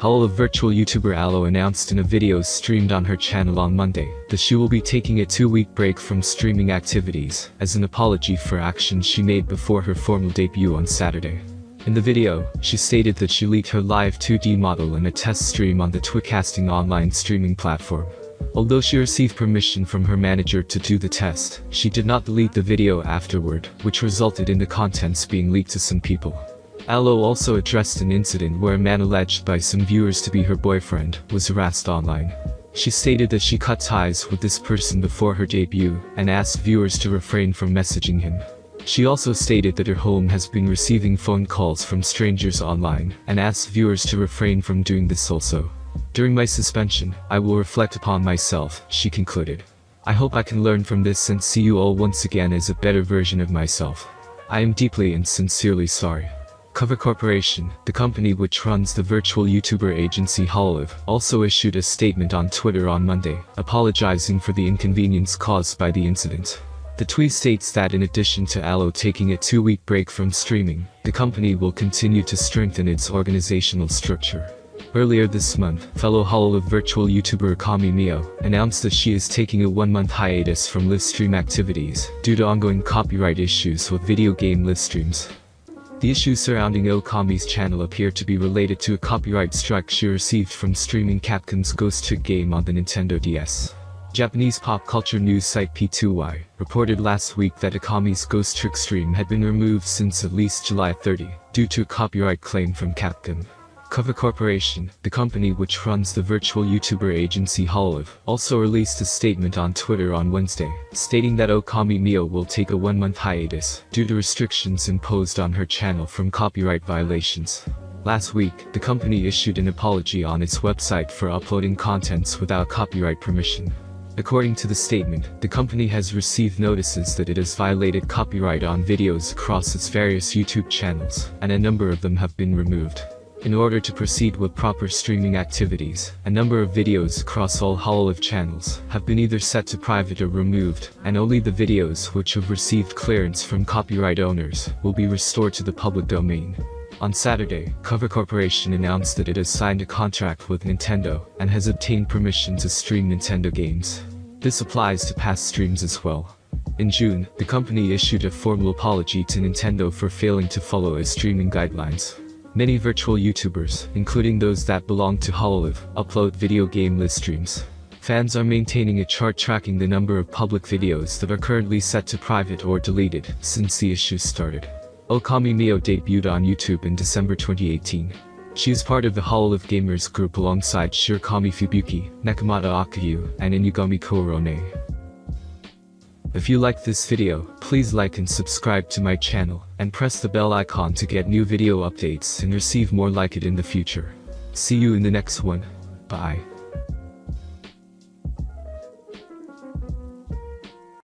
Hololive virtual YouTuber Aloe announced in a video streamed on her channel on Monday that she will be taking a two-week break from streaming activities as an apology for actions she made before her formal debut on Saturday. In the video, she stated that she leaked her live 2D model in a test stream on the TwitCasting online streaming platform. Although she received permission from her manager to do the test, she did not delete the video afterward, which resulted in the contents being leaked to some people. Aloe also addressed an incident where a man alleged by some viewers to be her boyfriend was harassed online. She stated that she cut ties with this person before her debut and asked viewers to refrain from messaging him. She also stated that her home has been receiving phone calls from strangers online and asked viewers to refrain from doing this also. During my suspension, I will reflect upon myself, she concluded. I hope I can learn from this and see you all once again as a better version of myself. I am deeply and sincerely sorry. Cover Corporation, the company which runs the virtual YouTuber agency Hololive, also issued a statement on Twitter on Monday, apologizing for the inconvenience caused by the incident. The tweet states that in addition to Aloe taking a two-week break from streaming, the company will continue to strengthen its organizational structure. Earlier this month, fellow Hololive virtual YouTuber Okami Mio announced that she is taking a one-month hiatus from live stream activities due to ongoing copyright issues with video game live streams. The issues surrounding Okami's channel appear to be related to a copyright strike she received from streaming Capcom's Ghost Trick game on the Nintendo DS. Japanese pop culture news site P2Y reported last week that Okami's Ghost Trick stream had been removed since at least July 30, due to a copyright claim from Capcom. Cover Corporation, the company which runs the virtual YouTuber agency Hololive, also released a statement on Twitter on Wednesday, stating that Okami Mio will take a one-month hiatus due to restrictions imposed on her channel from copyright violations. Last week, the company issued an apology on its website for uploading contents without copyright permission. According to the statement, the company has received notices that it has violated copyright on videos across its various YouTube channels, and a number of them have been removed. In order to proceed with proper streaming activities, a number of videos across all Hololive channels have been either set to private or removed, and only the videos which have received clearance from copyright owners will be restored to the public domain. On Saturday, Cover Corporation announced that it has signed a contract with Nintendo and has obtained permission to stream Nintendo games. This applies to past streams as well. In June, the company issued a formal apology to Nintendo for failing to follow its streaming guidelines. Many virtual YouTubers, including those that belong to Hololive, upload video game live streams. Fans are maintaining a chart tracking the number of public videos that are currently set to private or deleted since the issue started. Okami Mio debuted on YouTube in December 2018. She is part of the Hololive Gamers group alongside Shirakami Fubuki, Nekomata Okayu, and Inugami Korone. If you like this video, please like and subscribe to my channel, and press the bell icon to get new video updates and receive more like it in the future. See you in the next one. Bye.